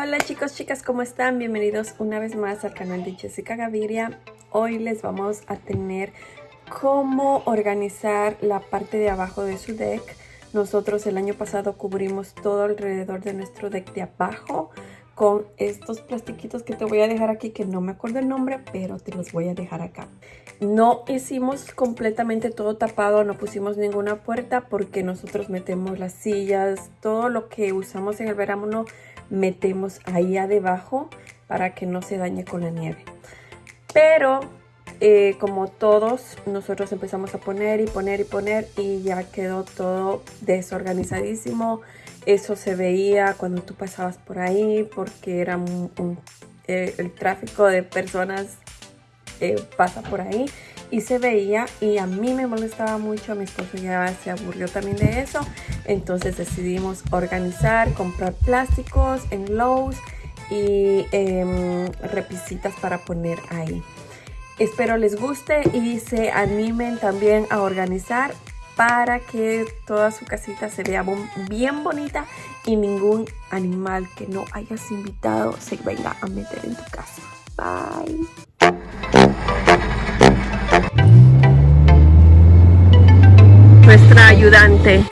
Hola chicos, chicas, ¿cómo están? Bienvenidos una vez más al canal de Jessica Gaviria. Hoy les vamos a tener cómo organizar la parte de abajo de su deck. Nosotros el año pasado cubrimos todo alrededor de nuestro deck de abajo con estos plastiquitos que te voy a dejar aquí que no me acuerdo el nombre pero te los voy a dejar acá no hicimos completamente todo tapado no pusimos ninguna puerta porque nosotros metemos las sillas todo lo que usamos en el verano metemos ahí abajo para que no se dañe con la nieve. Pero eh, como todos nosotros empezamos a poner y poner y poner y ya quedó todo desorganizadísimo. Eso se veía cuando tú pasabas por ahí porque era eh, el tráfico de personas eh, pasa por ahí y se veía y a mí me molestaba mucho, a mi esposo ya se aburrió también de eso, entonces decidimos organizar, comprar plásticos en Lowe's y repisitas para poner ahí. Espero les guste y se animen también a organizar para que toda su casita se vea bien bonita y ningún animal que no hayas invitado se venga a meter en tu casa. Bye. Nuestra ayudante.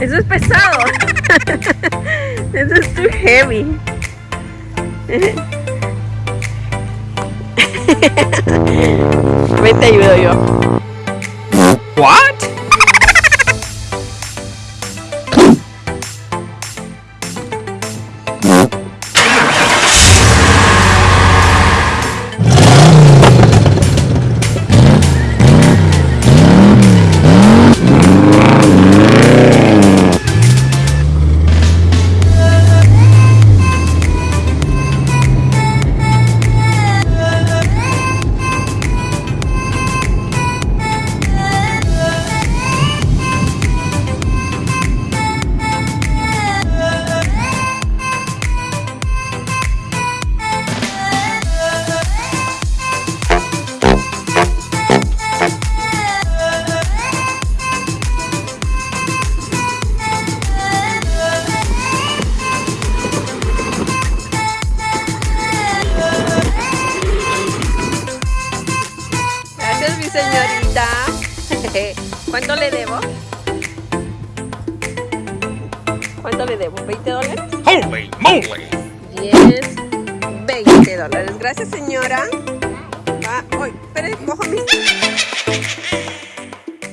Eso es pesado. Eso es too heavy. Ven, te ayudo yo. Señorita. ¿Cuánto le debo? ¿Cuánto le debo? ¿20 dólares? ¡Holy moly! 10, 20 dólares. Gracias, señora. Ah, uy, espere, cojo mi...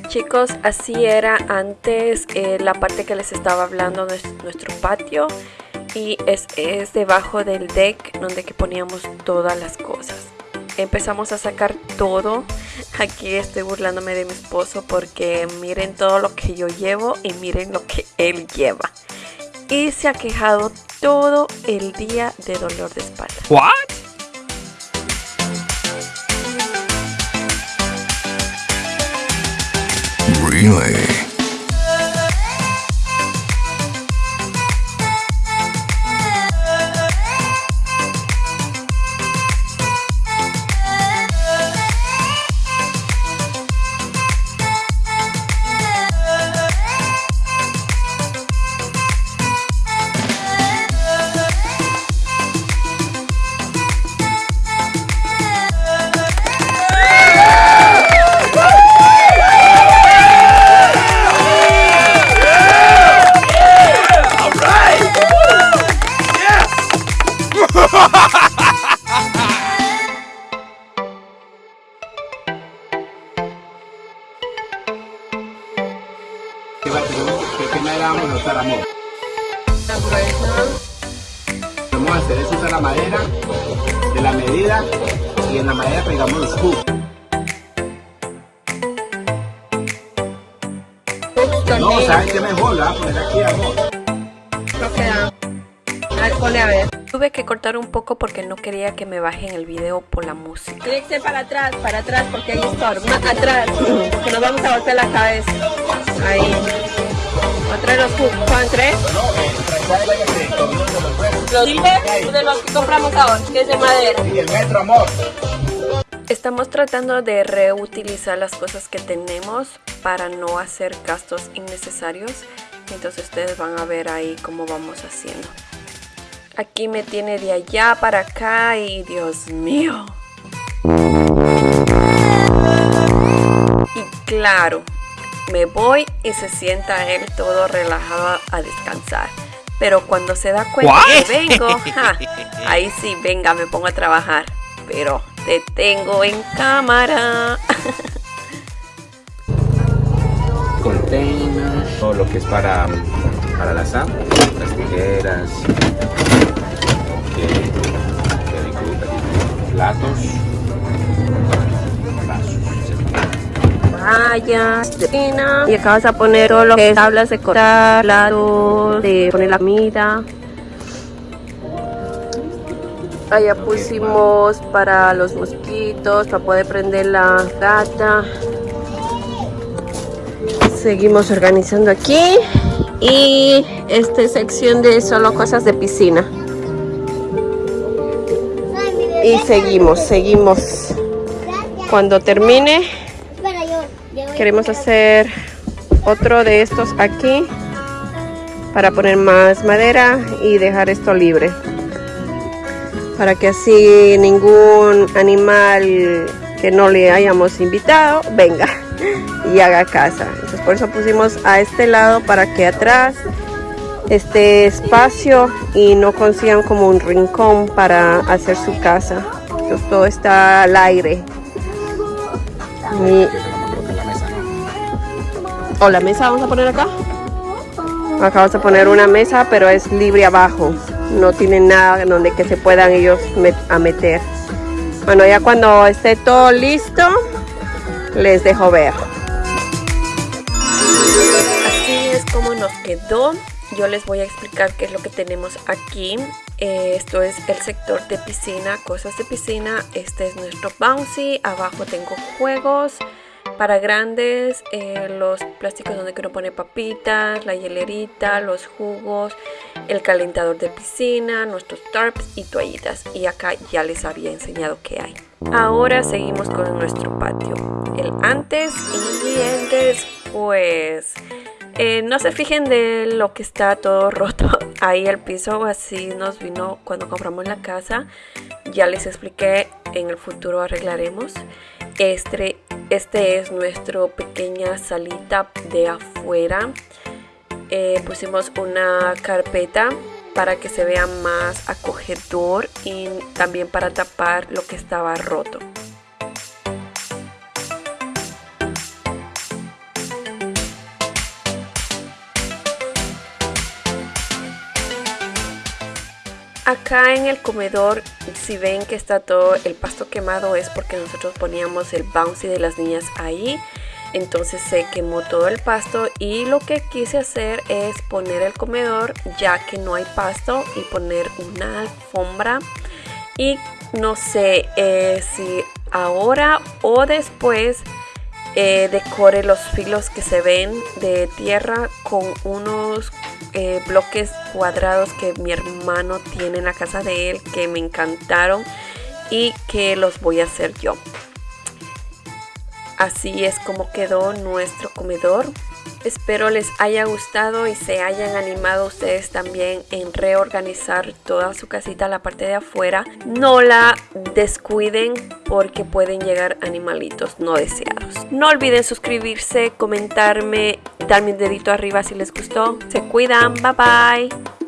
Chicos, así era antes eh, la parte que les estaba hablando de nuestro patio y es, es debajo del deck donde que poníamos todas las cosas empezamos a sacar todo. Aquí estoy burlándome de mi esposo porque miren todo lo que yo llevo y miren lo que él lleva. Y se ha quejado todo el día de dolor de espalda. What? Really? Vamos a usar amor. Vamos a hacer es usar la madera de la medida y en la madera pegamos los hooks. No, ¿sabes qué mejor? La voy a poner aquí amor. A ver. Tuve que cortar un poco porque no quería que me bajen el video por la música. Tiene que ser para atrás, para atrás porque hay storm. Atrás, que nos vamos a golpear la cabeza. Ahí. ¿Otra de los? ¿Son tres? ¿Los silver de los que compramos ahora? Que es de madera. Y el metro, amor. Estamos tratando de reutilizar las cosas que tenemos para no hacer gastos innecesarios. Entonces ustedes van a ver ahí cómo vamos haciendo. Aquí me tiene de allá para acá y Dios mío. Y claro, me voy y se sienta él todo relajado a descansar. Pero cuando se da cuenta que vengo, ja, ahí sí, venga, me pongo a trabajar. Pero te tengo en cámara. Containers, todo lo que es para, para la sal, las tijeras, Vaya, y acá vas a poner todo lo que es tablas de cortar, platos, de poner la comida. Allá pusimos para los mosquitos, para poder prender la gata. Seguimos organizando aquí. Y esta es sección de solo cosas de piscina. Y seguimos, seguimos. Cuando termine, Espera, yo, yo voy a queremos hacer otro de estos aquí para poner más madera y dejar esto libre. Para que así ningún animal que no le hayamos invitado venga y haga casa. Entonces por eso pusimos a este lado para que atrás esté espacio y no consigan como un rincón para hacer su casa. Entonces todo está al aire. Y, o la mesa vamos a poner acá. Acá vamos a poner una mesa, pero es libre abajo. No tiene nada donde que se puedan ellos a meter. Bueno, ya cuando esté todo listo, les dejo ver. Así es como nos quedó. Yo les voy a explicar qué es lo que tenemos aquí. Eh, esto es el sector de piscina, cosas de piscina. Este es nuestro bouncy. Abajo tengo juegos para grandes, eh, los plásticos donde uno pone papitas, la hielerita, los jugos, el calentador de piscina, nuestros tarps y toallitas. Y acá ya les había enseñado qué hay. Ahora seguimos con nuestro patio. El antes y el después. Eh, no se fijen de lo que está todo roto ahí el piso, así nos vino cuando compramos la casa. Ya les expliqué, en el futuro arreglaremos. Este, este es nuestro pequeña salita de afuera. Eh, pusimos una carpeta para que se vea más acogedor y también para tapar lo que estaba roto. Acá en el comedor, si ven que está todo el pasto quemado es porque nosotros poníamos el bouncy de las niñas ahí. Entonces se quemó todo el pasto y lo que quise hacer es poner el comedor ya que no hay pasto y poner una alfombra. Y no sé eh, si ahora o después eh, decore los filos que se ven de tierra con unos eh, bloques cuadrados que mi hermano tiene en la casa de él que me encantaron y que los voy a hacer yo. Así es como quedó nuestro comedor. Espero les haya gustado y se hayan animado ustedes también en reorganizar toda su casita, la parte de afuera. No la descuiden porque pueden llegar animalitos no deseados. No olviden suscribirse, comentarme, darme un dedito arriba si les gustó. Se cuidan, bye bye.